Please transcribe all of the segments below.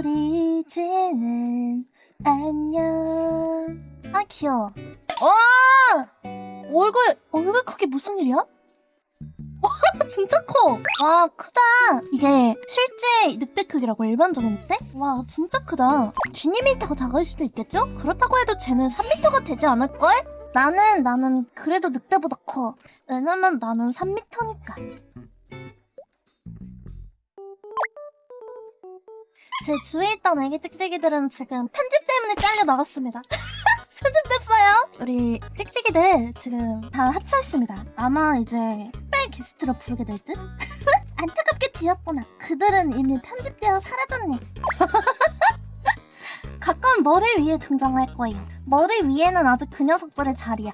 우리 이제는 안녕 아 귀여워 와 얼굴 얼굴 크기 무슨 일이야? 와 진짜 커! 와 크다 이게 실제 늑대 크기라고 일반적인 늑대? 와 진짜 크다 G미터가 작을 수도 있겠죠? 그렇다고 해도 쟤는 3미터가 되지 않을걸? 나는 나는 그래도 늑대보다 커 왜냐면 나는 3미터니까 제 주위에 있던 애기 찍찍이들은 지금 편집 때문에 잘려 나갔습니다. 편집됐어요. 우리 찍찍이들 지금 다 하차했습니다. 아마 이제 특별 게스트로 부르게 될 듯? 안타깝게 되었구나. 그들은 이미 편집되어 사라졌네. 가끔 머리 위에 등장할 거예요. 머리 위에는 아직 그 녀석들의 자리야.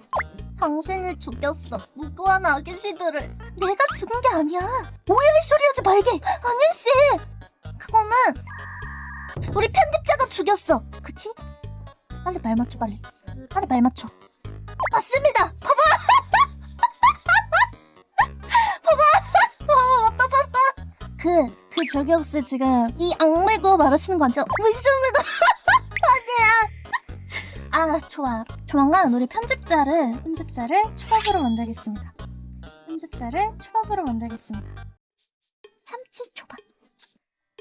당신이 죽였어. 무고한 아기씨들을. 내가 죽은 게 아니야. 오해할 소리 하지 말게. 아닐세. 그거는 우리 편집자가 죽였어. 그치? 빨리 말 맞춰 빨리. 빨리 말 맞춰. 맞습니다. 봐봐. 봐봐. 봐봐 맞다잖아. 그, 그 저격씨 지금 이 악물고 말하시는 거 아니죠? 무시입니다. 아니야. 아 좋아. 조만간 우리 편집자를 편집자를 초밥으로 만들겠습니다. 편집자를 초밥으로 만들겠습니다. 참치 초밥.